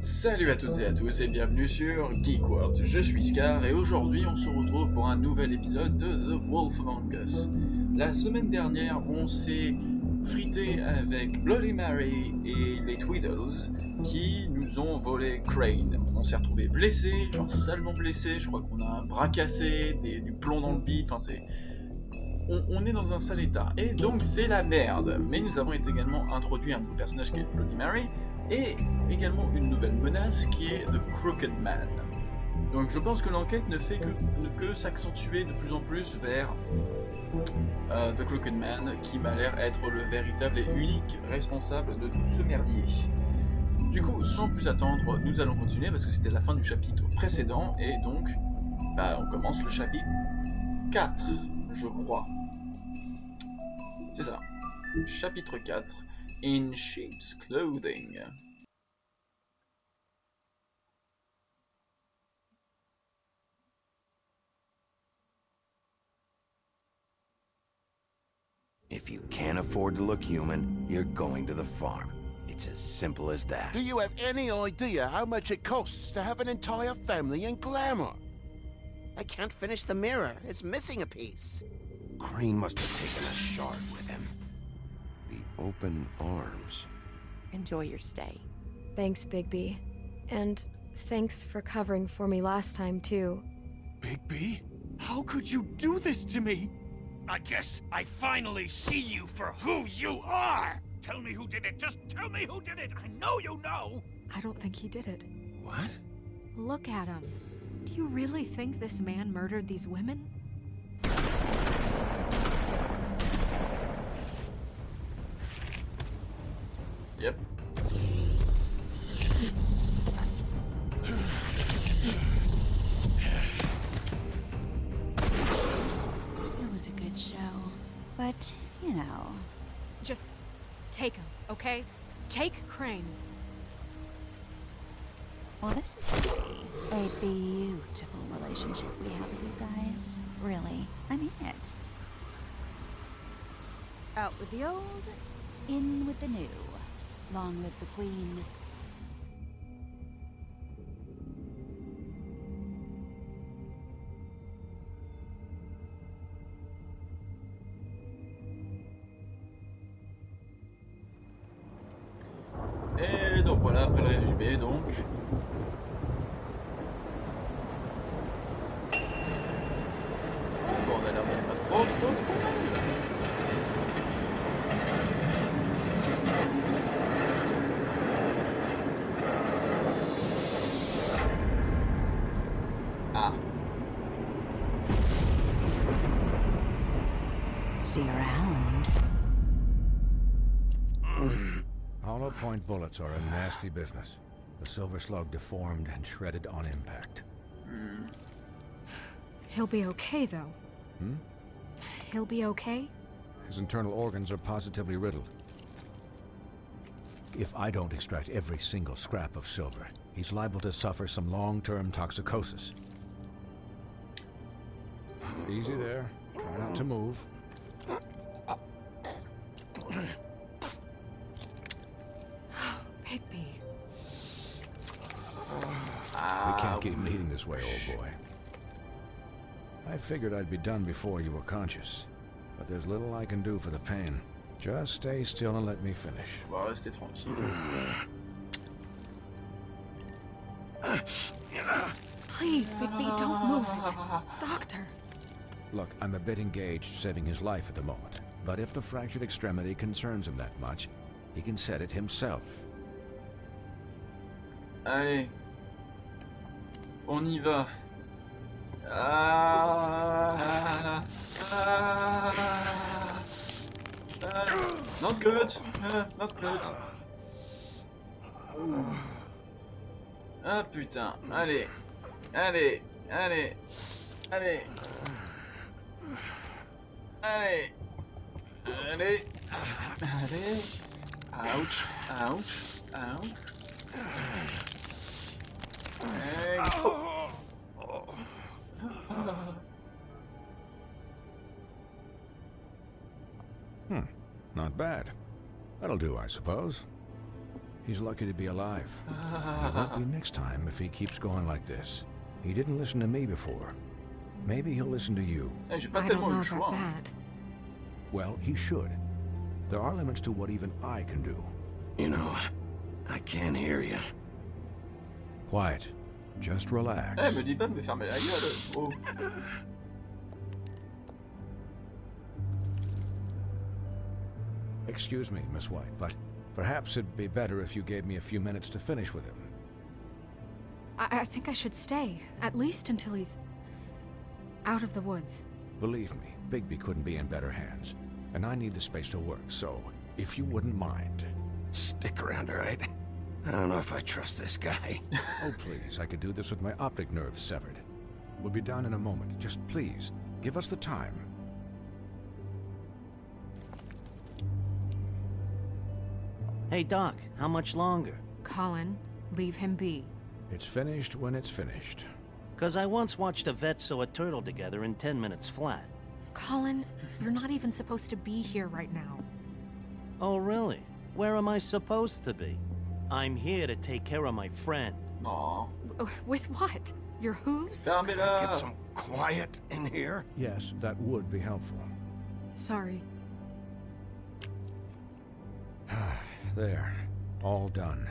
Salut à toutes et à tous et bienvenue sur Geek World. Je suis Scar et aujourd'hui on se retrouve pour un nouvel épisode de The Wolf Among Us. La semaine dernière on s'est frité avec Bloody Mary et les Tweedles qui nous ont volé Crane. On s'est retrouvé blessé, genre salement blessé, je crois qu'on a un bras cassé, du plomb dans le bide, enfin c'est... On, on, est dans un sale état. Et donc c'est la merde. Mais nous avons également introduit un nouveau personnage qui est Bloody Mary et également une nouvelle menace qui est The Crooked Man. Donc je pense que l'enquête ne fait que, s'accentuer de plus en plus vers euh, The Crooked Man, qui m'a l'air être le véritable et unique responsable de tout ce merdier. Du coup, sans plus attendre, nous allons continuer parce que c'était la fin du chapitre précédent et donc bah, on commence le chapitre 4, je crois. C'est ça. Chapitre 4 in sheep's clothing. If you can't afford to look human, you're going to the farm. It's as simple as that. Do you have any idea how much it costs to have an entire family in glamour? I can't finish the mirror. It's missing a piece. Crane must have taken a shard with him. The open arms. Enjoy your stay. Thanks, Bigby. And thanks for covering for me last time, too. Bigby? How could you do this to me? I guess I finally see you for who you are! Tell me who did it! Just tell me who did it! I know you know! I don't think he did it. What? Look at him. Do you really think this man murdered these women? Yep. But, you know. Just take him, okay? Take Crane. Well, this is gonna be a beautiful relationship we have with you guys. Really. I mean it. Out with the old, in with the new. Long live the Queen. See around. Hollow point bullets are a nasty business. The silver slug deformed and shredded on impact. He'll be okay, though. Hmm? He'll be okay? His internal organs are positively riddled. If I don't extract every single scrap of silver, he's liable to suffer some long-term toxicosis. Easy there. Try not to move. This way, old boy. I figured I'd be done before you were conscious. But there's little I can do for the pain. Just stay still and let me finish. on va rester tranquille. Please, Bigby, don't move it. Doctor. Look, I'm a bit engaged saving his life at the moment. But if the fractured extremity concerns him that much, he can set it himself. Allez. On y va. Ah, ah, ah, not good. Ah, not good. Ah putain. Allez. Allez. Allez. Allez. Allez. Allez. Allez. Ouch. Ouch. Ouch. Hey. Hmm, not bad. That'll do, I suppose. He's lucky to be alive. It won't be next time if he keeps going like this. He didn't listen to me before. Maybe he'll listen to you. J'ai pas I don't know about that. Well, he should. There are limits to what even I can do. You know, I can't hear you. Quiet. Just relax. Eh, me dis pas de me fermer la gueule. Oh. Excuse me, Miss White, but perhaps it'd be better if you gave me a few minutes to finish with him. I, I think I should stay, at least until he's out of the woods. Believe me, Bigby couldn't be in better hands. And I need the space to work, so if you wouldn't mind. Stick around, all right? I don't know if I trust this guy. Oh, please, I could do this with my optic nerve severed. We'll be down in a moment. Just please, give us the time. Hey, Doc, how much longer? Colin, leave him be. It's finished when it's finished. Because I once watched a vet sew a turtle together in 10 minutes flat. Colin, you're not even supposed to be here right now. Oh, really? Where am I supposed to be? I'm here to take care of my friend. Aw. W- With what? Your hooves? Get Fermez-la. some quiet in here. Yes, that would be helpful. Sorry. There. All done.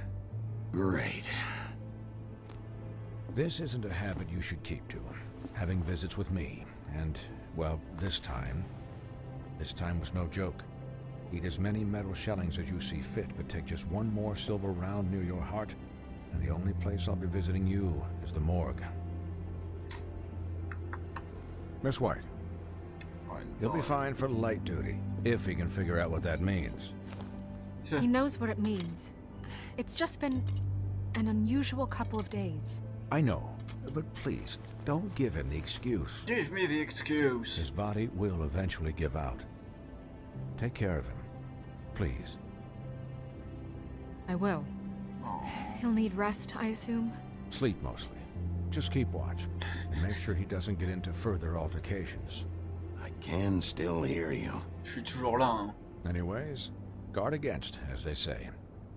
Great. This isn't a habit you should keep to. Having visits with me. And, well, this time. This time was no joke. Eat as many metal shellings as you see fit, but take just one more silver round near your heart, and the only place I'll be visiting you is the morgue. Miss White, Ouais, you'll be fine for light duty, if he can figure out what that means. He knows what it means. It's just been an unusual couple of days. I know, but please, don't give him the excuse. Give me the excuse. His body will eventually give out. Take care of him, please. I will. He'll need rest, I assume. Sleep mostly. Just keep watch, and make sure he doesn't get into further altercations. I can still hear you. Je suis toujours là, hein. Anyways, guard against, as they say.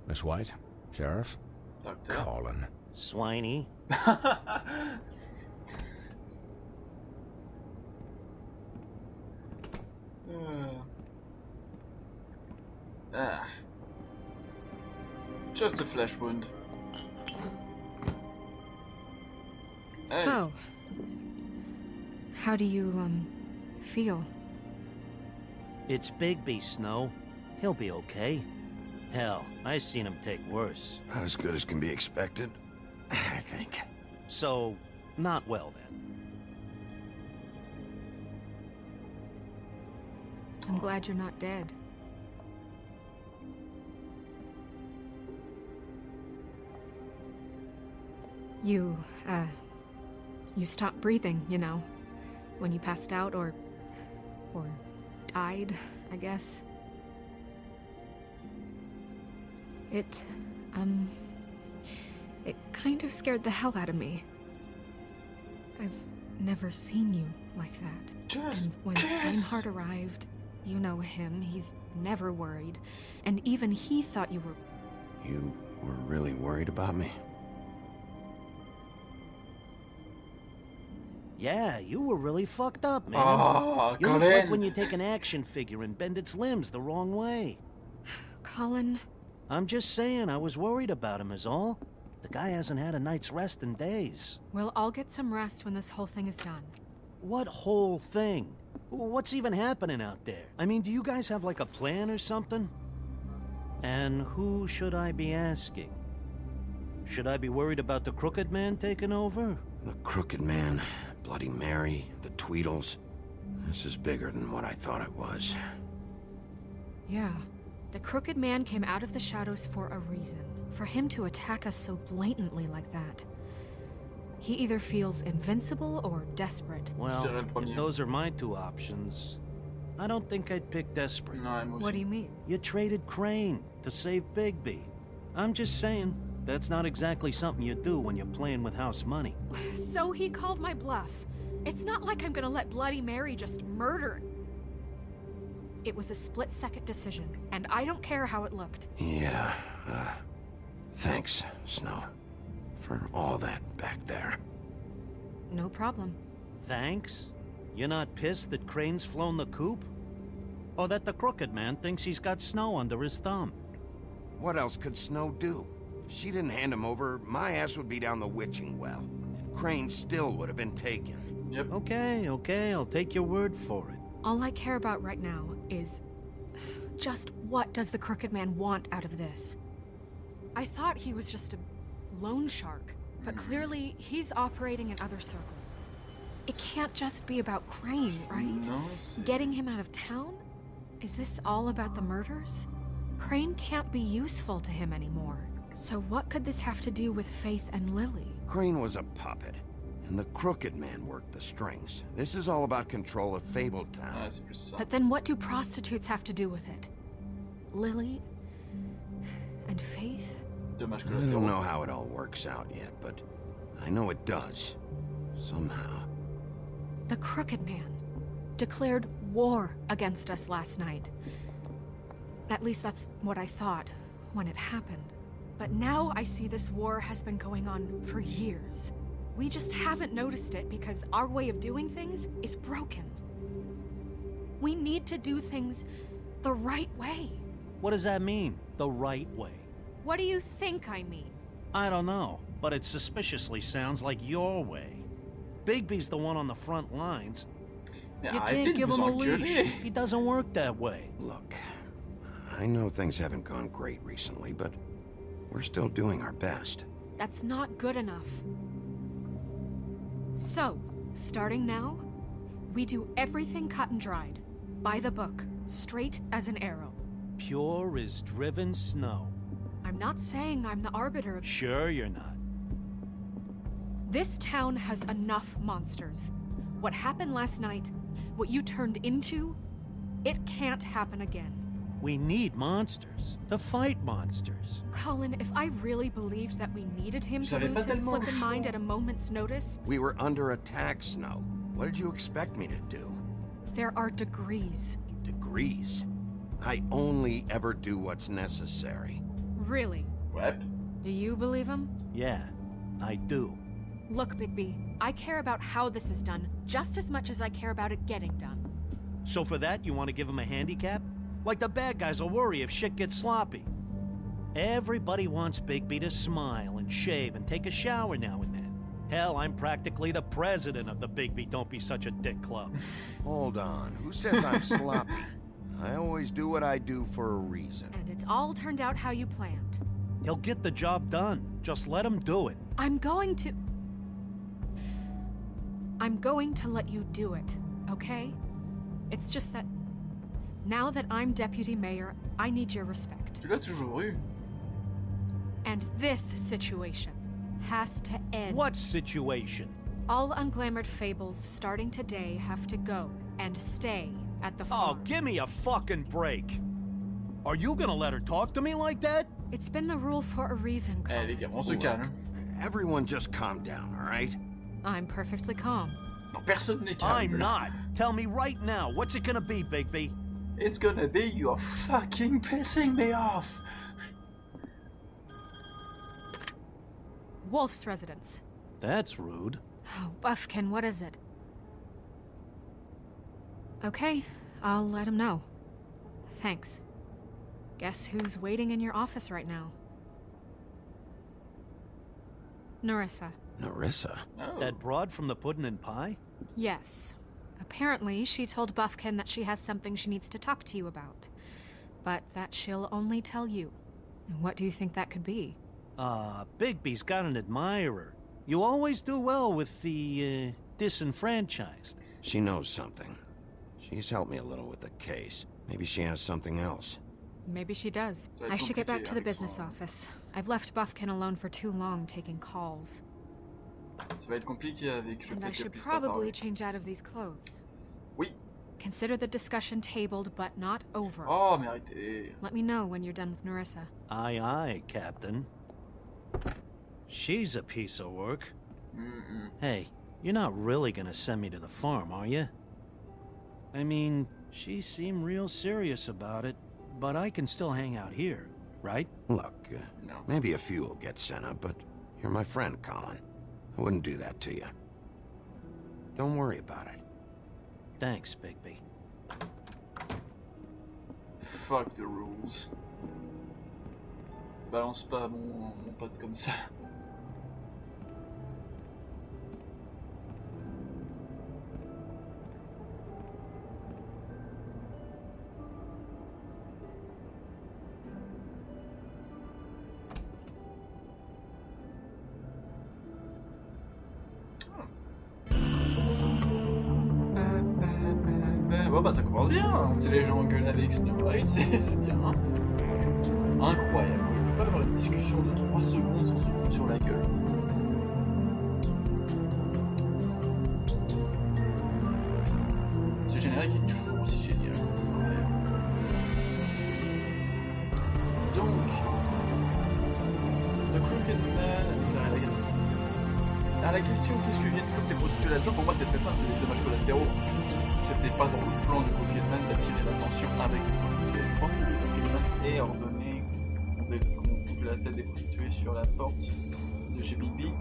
Miss White, Sheriff, Docteur. Colin. Swiney. Uh. Ah. Just a flesh wound. Hey. So, how do you, um, feel? It's Bigby, Snow. He'll be okay. Hell, I seen him take worse. Not as good as can be expected, I think. So, not well then. I'm glad you're not dead. You, uh, you stopped breathing, you know, when you passed out or, or died, I guess. It, um, it kind of scared the hell out of me. I've never seen you like that. Just And when kiss. Arrived, you know him, he's never worried. And even he thought you were. You were really worried about me? Yeah, you were really fucked up, man. Oh, you look like when you take an action figure and bend its limbs the wrong way. Colin, I'm just saying, I was worried about him, is all. The guy hasn't had a night's rest in days. we'll all get some rest when this whole thing is done. What whole thing? What's even happening out there? I mean, do you guys have like a plan or something? And who should I be asking? Should I be worried about the Crooked Man taking over? The Crooked Man, Bloody Mary, the Tweedles. This is bigger than what I thought it was. Yeah. The Crooked Man came out of the shadows for a reason. For him to attack us so blatantly like that. He either feels invincible or desperate. Well, dirais le premier. if those are my two options. I don't think I'd pick Desperate. Ouais, moi What do you mean? You traded Crane to save Bigby. I'm just saying, that's not exactly something you do when you're playing with house money. So he called my bluff. It's not like I'm gonna let Bloody Mary just murder. It was a split second decision, and I don't care how it looked. Yeah, uh, Thanks, Snow, for all that back there. No problem. Thanks? You're not pissed that Crane's flown the coop? Or that the crooked man thinks he's got Snow under his thumb? What else could Snow do? If she didn't hand him over, my ass would be down the witching well. Crane still would have been taken. Yep. Okay, okay, I'll take your word for it. All I care about right now is just what does the Crooked Man want out of this? I thought he was just a loan shark, but clearly he's operating in other circles. It can't just be about Crane, right? Non, c'est- Getting him out of town? Is this all about the murders? Crane can't be useful to him anymore. So what could this have to do with Faith and Lily? Crane was a puppet, and the Crooked Man worked the strings. This is all about control of Fabletown. c'est plus ça. But then what do prostitutes have to do with it? Lily and Faith? I don't know how it all works out yet, but I know it does. Somehow. The Crooked Man declared war against us last night. At least that's what I thought when it happened. But now I see this war has been going on for years. We just haven't noticed it because our way of doing things is broken. We need to do things the right way. What does that mean? The right way? What do you think I mean? I don't know, but it suspiciously sounds like your way. Bigby's the one on the front lines. Mais You can't de give him a leash. He doesn't work that way. Look, I know things haven't gone great recently, but we're still doing our best. That's not good enough. So, starting now, we do everything cut and dried, by the book, straight as an arrow. Pure as driven snow. I'm not saying I'm the arbiter of. Sure you're not. This town has enough monsters. What happened last night, what you turned into, it can't happen again. We need monsters. To fight monsters. Colin, if I really believed that we needed him to lose his tellement flippin' mind at a moment's notice, We were under attack, Snow. What did you expect me to do? there are degrees. Degrees. I only ever do what's necessary. Really. What? Do you believe him? Yeah, I do. Look, Bigby, I care about how this is done just as much as I care about it getting done. So for that, you want to give him a handicap? Like the bad guys will worry if shit gets sloppy. Everybody wants Bigby to smile and shave and take a shower now and then. Hell, I'm practically the president of the Bigby Don't Be Such a Dick Club. Hold on. Who says I'm sloppy? I always do what I do for a reason. And it's all turned out how you planned. He'll get the job done. Just let him do it. I'm going to. I'm going to let you do it, okay? It's just that. Now that I'm deputy mayor, I need your respect. Tu l'as toujours eu. And this situation has to end. What situation? All unglamored fables starting today have to go and stay at the Oh, give me a fucking break. Are you gonna let her talk to me like that? It's been the rule for a reason, Eh, les Colin. gars, on se calme. Everyone just calm down, all right? I'm perfectly calm. Non, personne n'est calme. I'm not. Tell me right now, what's it gonna be, Bigby? It's gonna be you're fucking pissing me off. Wolf's residence. That's rude. Oh, Buffkin, what is it? Okay, I'll let him know. Thanks. Guess who's waiting in your office right now? Nerissa. Nerissa. Oh. That broad from the pudding and pie? Yes. Apparently, she told Buffkin that she has something she needs to talk to you about. But that she'll only tell you. And what do you think that could be? Ah, Bigby's got an admirer. You always do well with the, uh, disenfranchised. She knows something. She's helped me a little with the case. Maybe she has something else. Maybe she does. Ça va être I should get back to the business office. I've left Buffkin alone for too long taking calls. Ça va être compliqué avec le And fait I should probably change out of these clothes. Oui. Consider the discussion tabled but not over. Oh, mais arrêtez. Let me know when you're done with Nerissa. Aye, aye, Captain. She's a piece of work. Mm-mm. Hey, you're not really gonna send me to the farm, are you? I mean, she seemed real serious about it, but I can still hang out here. right? Look, uh, No. maybe a few will get sent up, but you're my friend, Colin. I wouldn't do that to you. Don't worry about it. Thanks, Bigby. Fuck the rules. Balance pas mon, mon pote comme ça. Bah ça commence bien, hein. c'est les gens gueulent avec Snowbite, c'est c'est bien. hein. Incroyable, on peut pas avoir une discussion de 3 secondes sans se foutre sur la gueule. Ce générique est toujours aussi génial. Donc, The Crooked Man, à la question qu'est-ce que viennent foutre les prostituées là-dedans, pour moi c'est très simple, c'est des dommages collatéraux. C'était pas dans plan de Crooked Man d'attirer l'attention avec les prostituées. Je pense que le Man est ordonné qu'on foute la tête des prostituées sur la porte de chez Bigby.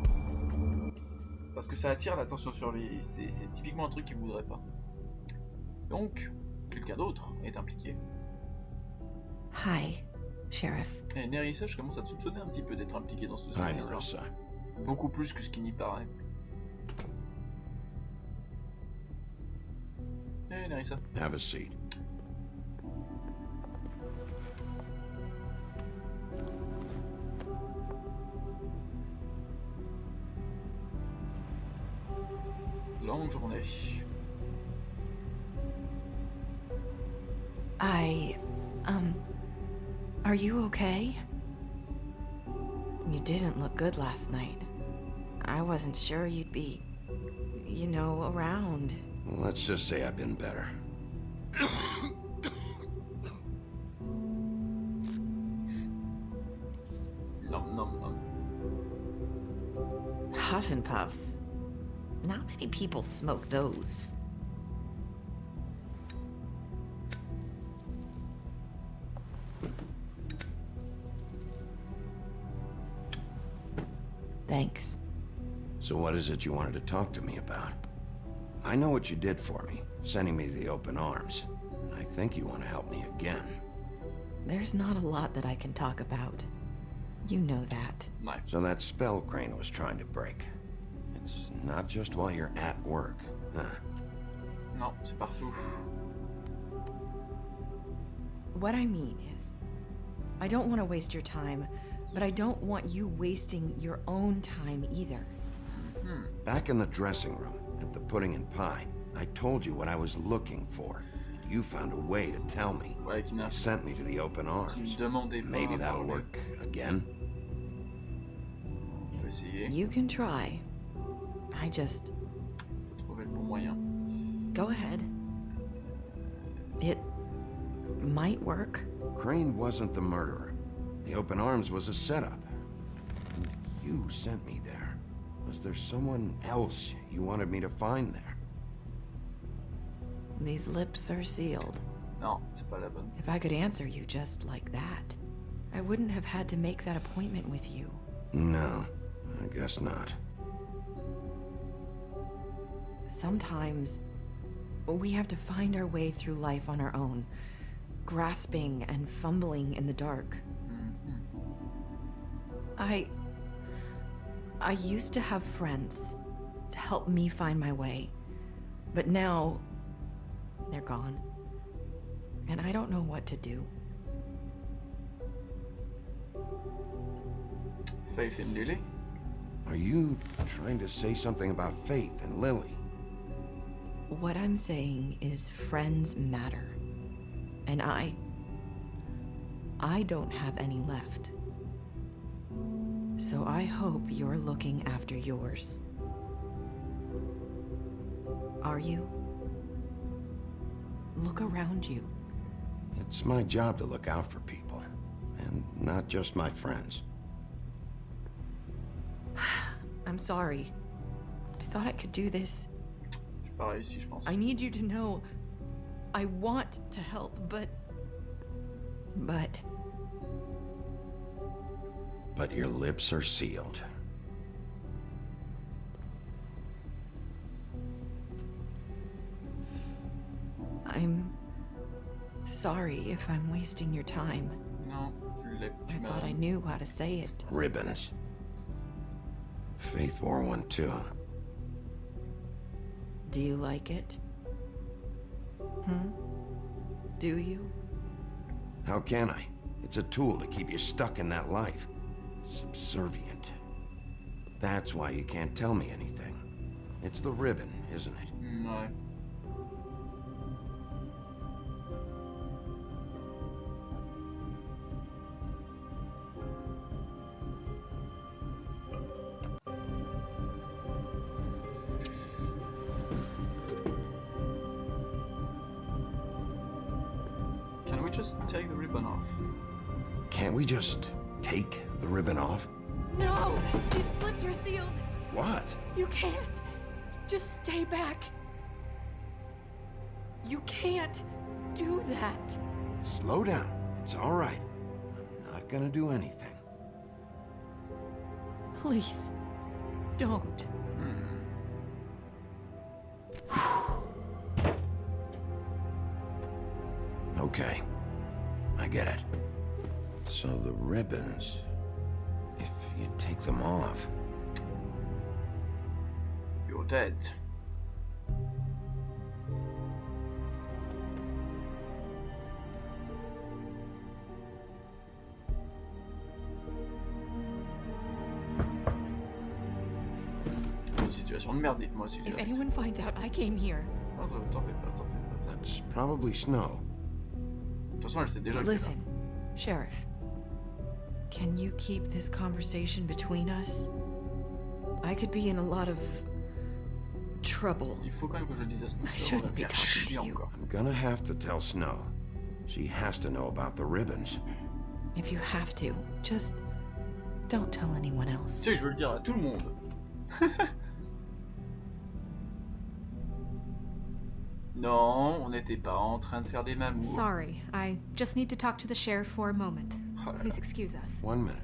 Parce que ça attire l'attention sur lui. C'est typiquement un truc qu'il voudrait pas. Donc, quelqu'un d'autre est impliqué. Hi, Sheriff. Et Nerissa, je commence à te soupçonner un petit peu d'être impliqué dans Hi, histoire. Nerissa. Beaucoup plus que ce qui n'y paraît. Nerissa. Have a seat. Longue journée. I. Um. Are you okay? You didn't look good last night. I wasn't sure you'd be. you know, around. Well, let's just say I've been better. Nom nom nom. Huff and Puffs. Not many people smoke those. Thanks. So what is it you wanted to talk to me about? I know what you did for me, sending me to the open arms. I think you want to help me again. There's not a lot that I can talk about. You know that. So that spell Crane was trying to break. It's not just while you're at work, huh? Non, c'est partout. What I mean is, I don't want to waste your time, but I don't want you wasting your own time either. Hmm. Back in the dressing room, at the pudding and pie, I told you what I was looking for. And you found a way to tell me. Ouais, You sent me to the open arms. me demandait pas. Maybe that'll work again. On peut essayer. You can try. I just. Faut trouver le bon moyen. go ahead. It. might work. Crane wasn't the murderer. The open arms was a setup. And you sent me there. Was there someone else you wanted me to find there? These lips are sealed. Non, c'est pas la bonne. If I could answer you just like that, I wouldn't have had to make that appointment with you. No, I guess not. Sometimes we have to find our way through life on our own, grasping and fumbling in the dark. Mm-hmm. I. I used to have friends to help me find my way, but now they're gone. And I don't know what to do. Faith in Lily. Are you trying to say something about Faith and Lily? What I'm saying is friends matter. And I. I don't have any left. So I hope you're looking after yours. Are you? Look around you. It's my job to look out for people, and not just my friends. I'm sorry. I thought I could do this. J'ai pas réussi, je pense. I need you to know I want to help, but. But. But your lips are sealed. I'm sorry if I'm wasting your time. Non, tu l'es. I thought I knew how to say it. Ribbons. Faith wore one too. Do you like it? Hmm? Do you? How can I? It's a tool to keep you stuck in that life. Subservient. That's why you can't tell me anything. It's the ribbon, isn't it? Hmm, No! These lips are sealed! What? You can't! Just stay back! You can't do that! Slow down. It's all right. I'm not gonna do anything. Please, don't. Hmm. Okay. I get it. So the ribbons, you take them off, You're dead. Une situation de merde, dites-moi si If anyone finds out I came here, t'en- T'en fais pas, t'en fais pas. that's probably snow. De toute façon, elle sait Listen, Sheriff. Can you keep this conversation between us? I could be in a lot of trouble. il faut quand même que je dise à ce I monsieur, on va shouldn't me be faire talking chier to you. encore. I'm gonna have to tell Snow. She has to know about the ribbons. If you have to, just don't tell anyone Tu else. sais, je veux le dire à tout le monde. non, on n'était pas en train de faire des mamours. Sorry, I just need to talk to the sheriff for a moment. Là là. Please excuse us. One minute.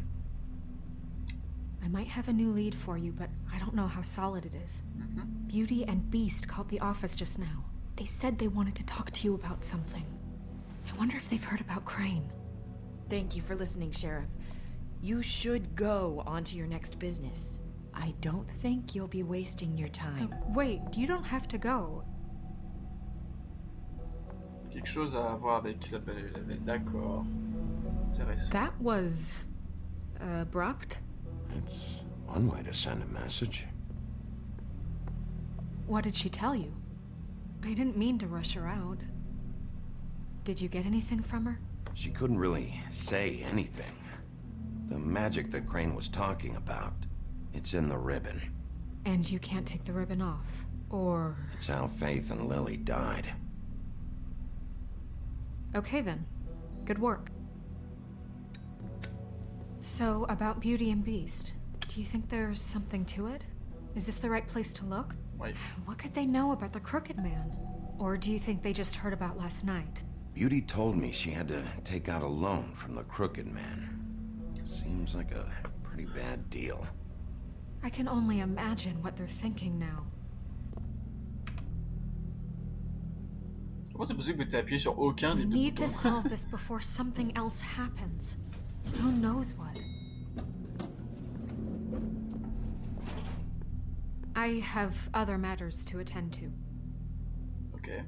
I might have a new lead for you, but I don't know how solid it is. Mhm. Beauty and Beast called the office just now. They said they wanted to talk to you about something. I wonder if they've heard about Crane. Thank you for listening, Sheriff. You should go on to your next business. I don't think you'll be wasting your time. wait, you don't have to go. Quelque chose à voir avec Isabelle. Mais D'accord. Intéressant. That was abrupt. It's one way to send a message. What did she tell you? I didn't mean to rush her out. Did you get anything from her? She couldn't really say anything. The magic that Crane was talking about, it's in the ribbon. And you can't take the ribbon off. Or. It's how Faith and Lily died. Okay then. Good work. So, about Beauty and Beast, do you think there's something to it? Is this the right place to look? Oui. What could they know about the Crooked Man? Or do you think they just heard about last night? Beauty told me she had to take out a loan from the Crooked Man. Seems like a pretty bad deal. I can only imagine what they're thinking now. Comment c'est possible que tu appuyé sur aucun We des deux need to solve this before something else happens. Who knows what? I have other matters to attend to. Ok.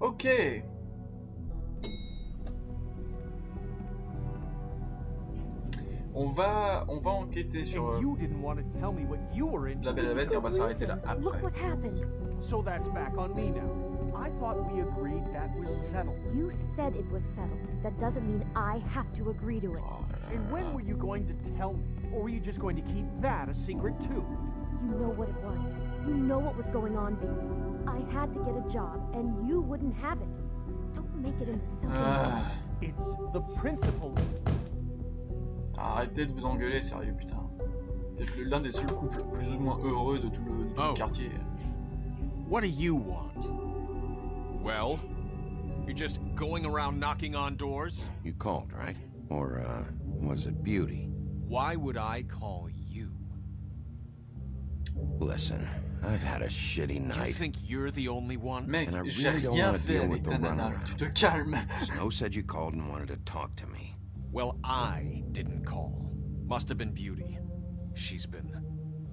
Ok. On va, on va enquêter sur euh, you didn't want to tell me what you were in. la Belle et la Bête et on va s'arrêter là après. Look what happened. So that's back on me now. I thought we agreed that was settled. You said it was settled. That doesn't mean I have to agree to it. Oh là là And when were you going to tell me? Or were you just going to keep that a secret too? You know what it was. You know what was going on, Beast. I had to get a job, and you wouldn't have it. Don't make it into something Ah. It's the principle. Arrêtez de vous engueuler, sérieux, putain. Vous êtes le- l'un des seuls couples plus ou moins heureux de tout le, de tout le Oh. quartier. What do you want? Well, You're just going around knocking on doors? You called, right? Or, uh, was it Beauty? Why would I call you? Listen, I've had a shitty Do you night. think you're the only one? Mec, And I really don't rien want to fait deal avec with the runaround. Tu te calmes. Snow said you called and wanted to talk to me. Well, I didn't call. Must have been Beauty. She's been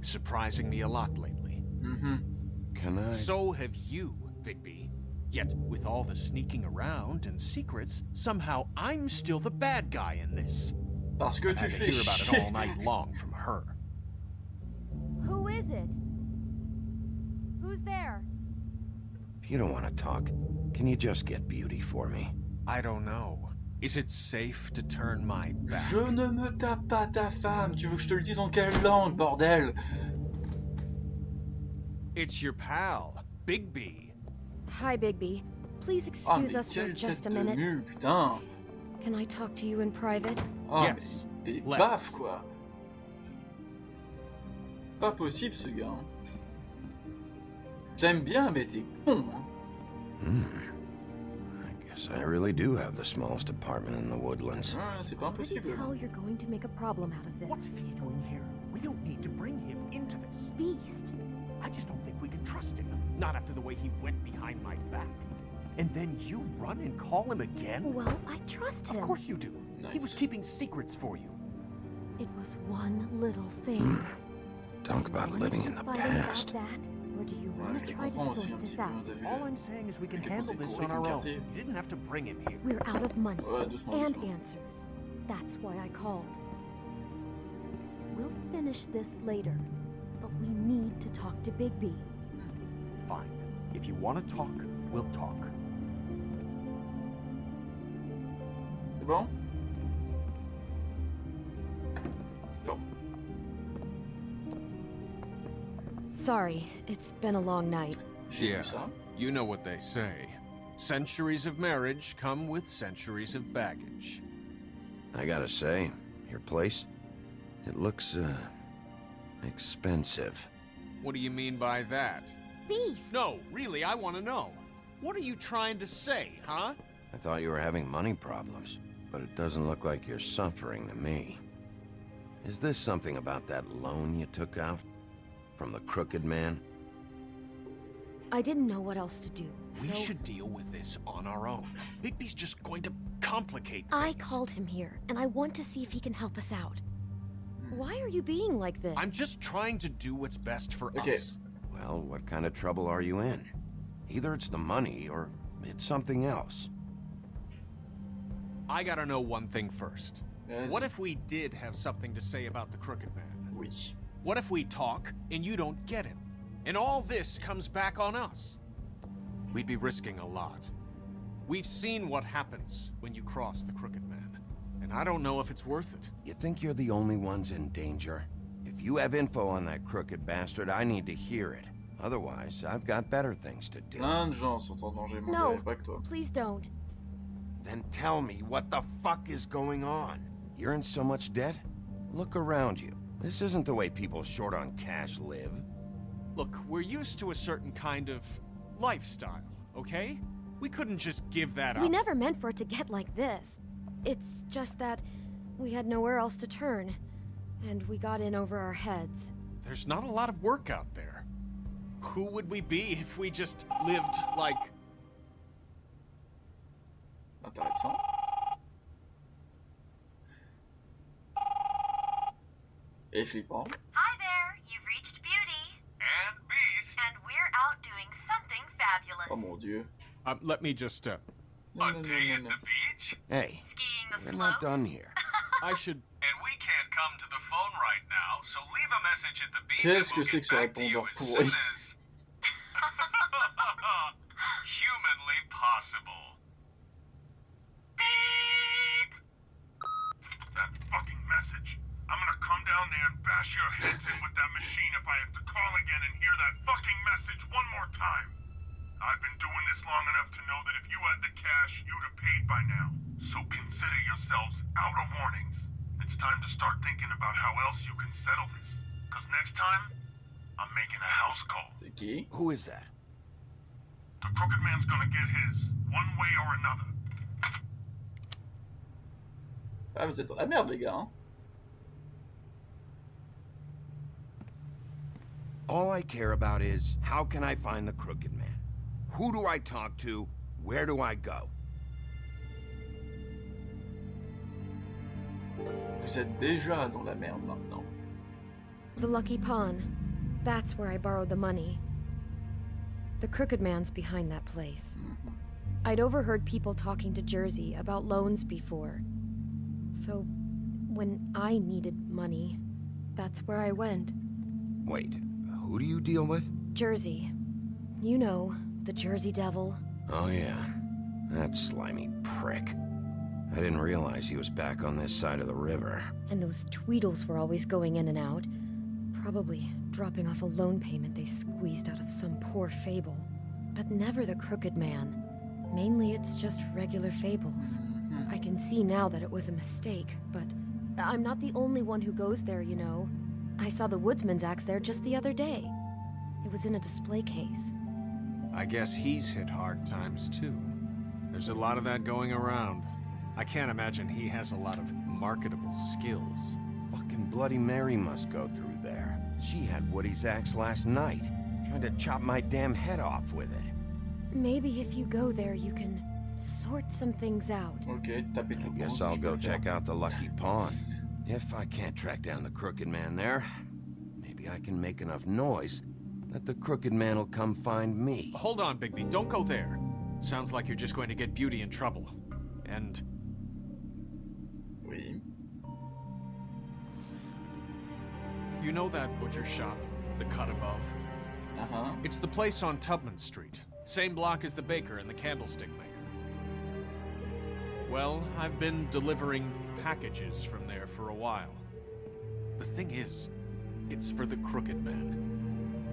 surprising me a lot lately. Mm-hmm. Can I? So have you, Bigby. Yet, with all the sneaking around and secrets, somehow I'm still the bad guy in this. Parce que I've to hear about it all night long from her. Who is it? Who's there? If you don't want to talk, can you just get Beauty for me? I don't know. Is it safe to turn my back? Je ne me tape pas ta femme. Tu veux que je te le dise en quelle langue, bordel? It's your pal, Bigby. Hi, Bigby. Please Ah, excuse mais us for just a minute. mule, putain Can I talk to you in private? Ah, Yes, mais des baffes, quoi Pas possible, ce gars. hein. J'aime bien, mais t'es con, hein. Hmm. I I really do have the smallest apartment in the woodlands. Ouais, c'est pas impossible. tell you're going to make a problem out of this. What's he doing here? We don't need to bring him into this. Beast. I just don't think we can trust him. Not after the way he went behind my back. And then you run and call him again? Well, I trust him. Of course you do. He was keeping secrets for you. It was one little thing. Talk about living in the past. that, or do you want je to les try to comprends aussi sort this out? hein, t'as vu All I'm saying is we can handle this on our own. You didn't have to bring him here. We're out of money and answers. That's why I called. We'll finish this later, but we need to talk to Bigby. Fine. If you want to talk, we'll talk. C'est Sorry, it's been a long night. J'ai Yeah. vu. You know what they say. Centuries of marriage come with centuries of baggage. I gotta say, your place, it looks, uh, expensive. What do you mean by that? Beast! No, really, I want to know. What are you trying to say, huh? I thought you were having money problems, but it doesn't look like you're suffering to me. Is this something about that loan you took out? From the crooked man? I didn't know what else to do, We should deal with this on our own. Bigby's just going to complicate things. I called him here, and I want to see if he can help us out. Why are you being like this? I'm just trying to do what's best for Okay. us. Well, what kind of trouble are you in? Either it's the money, or it's something else. I gotta know one thing first. Vas-y. What if we did have something to say about the Crooked Man? Oui. What if we talk and you don't get him? And all this comes back on us? We'd be risking a lot. We've seen what happens when you cross the Crooked Man, and I don't know if it's worth it. You think you're the only ones in danger? If you have info on that crooked bastard, I need to hear it. Otherwise, I've got better things to do. Plein de gens sont en danger, mon No. gars, pas que toi. Please don't. Then tell me what the fuck is going on? You're in so much debt? Look around you. This isn't the way people short on cash live. Look, we're used to a certain kind of lifestyle, okay? We couldn't just give that up. We never meant for it to get like this. It's just that we had nowhere else to turn, and we got in over our heads. There's not a lot of work out there. Who would we be if we just lived like. Intéressant. Et flippant. Hi there, you've reached Beauty. And Beast. And we're out doing something fabulous. Oh mon dieu. Um, let me just, uh. Non, non, non, non, non. Hey, Skiing the we're not done here. I should. And we can't come to the phone right now, so leave a message at the beep Qu'est-ce and que we'll c'est get que ce back to you répondeur as pourri soon as... Humanly possible. Beep! That fucking message. I'm gonna come down there and bash your heads in with that machine if I have to call again and hear that fucking message one more time. I've been doing this long enough to know that if you had the cash, you'd have paid by now. So consider yourselves out of warnings. It's time to start thinking about how else you can settle this. Cause next time, I'm making a house call. C'est qui Who is that? The crooked man's gonna get his. one way or another. Ah, vous êtes dans la merde, les gars. Hein All I care about is how can I find the Crooked Man? Who do I talk to? Where do I go? Vous êtes déjà dans la merde maintenant. The Lucky Pawn. That's where I borrowed the money. The Crooked Man's behind that place. I'd overheard people talking to Jersey about loans before. So, when I needed money, that's where I went. Wait, who do you deal with? Jersey. You know, the Jersey Devil. Oh, yeah. That slimy prick. I didn't realize he was back on this side of the river. And those Tweedles were always going in and out. Probably dropping off a loan payment they squeezed out of some poor fable. But never the Crooked Man. Mainly it's just regular fables. I can see now that it was a mistake, but I'm not the only one who goes there, you know. I saw the woodsman's axe there just the other day. It was in a display case. I guess he's hit hard times too. There's a lot of that going around. I can't imagine he has a lot of marketable skills. Fucking Bloody Mary must go through there. She had Woody's axe last night. trying to chop my damn head off with it. Maybe if you go there, you can sort some things out. Ok, tapez tout Guess I'll go check out the Lucky Pawn. If I can't track down the Crooked Man there, maybe I can make enough noise that the Crooked Man will come find me. Hold on, Bigby, don't go there. Sounds like you're just going to get Beauty in trouble. And Oui. you know that butcher shop, the cut above? Uh-huh. It's the place on Tubman Street. Same block as the baker and the candlestick maker. Well, I've been delivering packages from there for a while. The thing is, it's for the Crooked Man.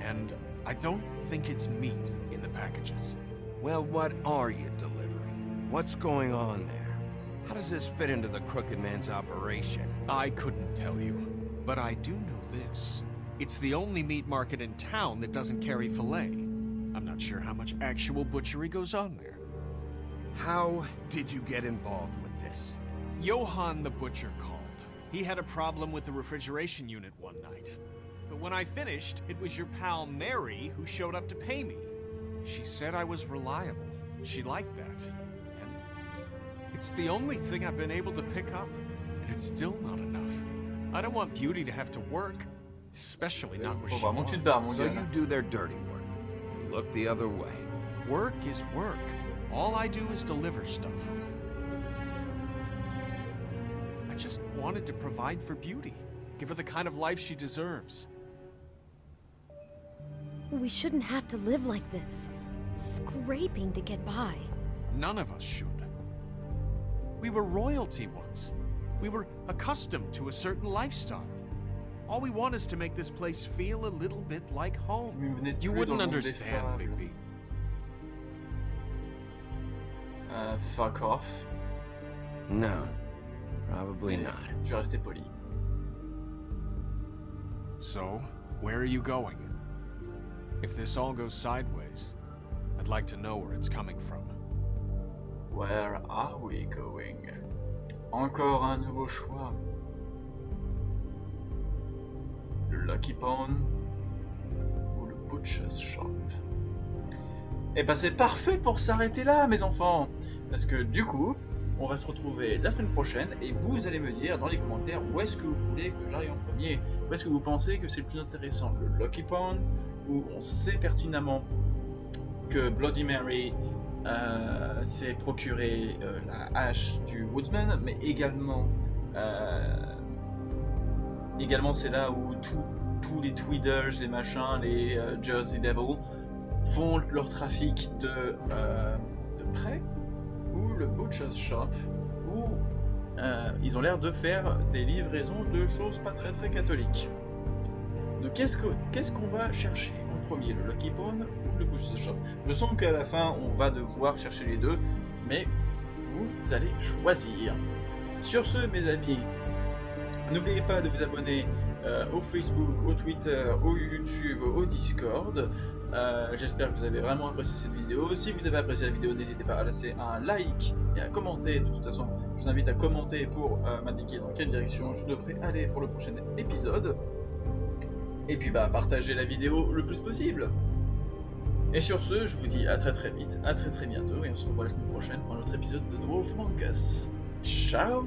And I don't think it's meat in the packages. Well, what are you delivering? What's going on there? How does this fit into the Crooked Man's operation? I couldn't tell you, but I do know this. It's the only meat market in town that doesn't carry filet. I'm not sure how much actual butchery goes on there. How did you get involved with this? Johann the butcher called. He had a problem with the refrigeration unit one night. But when I finished, it was your pal Mary who showed up to pay me. She said I was reliable. She liked that. And it's the only thing I've been able to pick up, and it's still not enough. I don't want Beauty to have to work, especially not where Faut she vraiment que tu te was. bats, mon So you do their dirty work. You look the other way. Work is work. All I do is deliver stuff. I just wanted to provide for Beauty. Give her the kind of life she deserves. We shouldn't have to live like this. Scraping to get by. None of us should. We were royalty once. We were accustomed to a certain lifestyle. All we want is to make this place feel a little bit like home. Mais vous n'êtes You wouldn't dans le monde des understand, fables. Bigby. Euh, fuck off. No, probably not. Je vais rester poli. So, where are you going? If this all goes sideways, I'd like to know where it's coming from. Where are we going? Encore un nouveau choix. Le Lucky Pawn ou le Butcher's Shop. Et ben c'est parfait pour s'arrêter là, mes enfants. Parce que du coup, on va se retrouver la semaine prochaine et vous allez me dire dans les commentaires où est-ce que vous voulez que j'arrive en premier. Où est-ce que vous pensez que c'est le plus intéressant, le Lucky Pawn où on sait pertinemment que Bloody Mary euh, s'est procuré euh, la hache du Woodsman, mais également, euh, également c'est là où tous les Tweeders, les machins, les Jersey Devil font leur trafic de, euh, prêt, ou le Butcher's Shop, où euh, ils ont l'air de faire des livraisons de choses pas très très catholiques. Donc qu'est-ce que- qu'est-ce qu'on va chercher en premier, le Lucky Pawn ou le Butcher's Shop? Je sens qu'à la fin on va devoir chercher les deux, mais vous allez choisir. Sur ce, mes amis, n'oubliez pas de vous abonner euh, au Facebook, au Twitter, au YouTube, au Discord. Euh, j'espère que vous avez vraiment apprécié cette vidéo. Si vous avez apprécié la vidéo, n'hésitez pas à laisser un like et à commenter. De toute façon, je vous invite à commenter pour m'indiquer dans quelle direction je devrais aller pour le prochain épisode. Et puis bah partagez la vidéo le plus possible. Et sur ce, je vous dis à très très vite, à très très bientôt, et on se revoit la semaine prochaine pour un autre épisode de Among Us. Ciao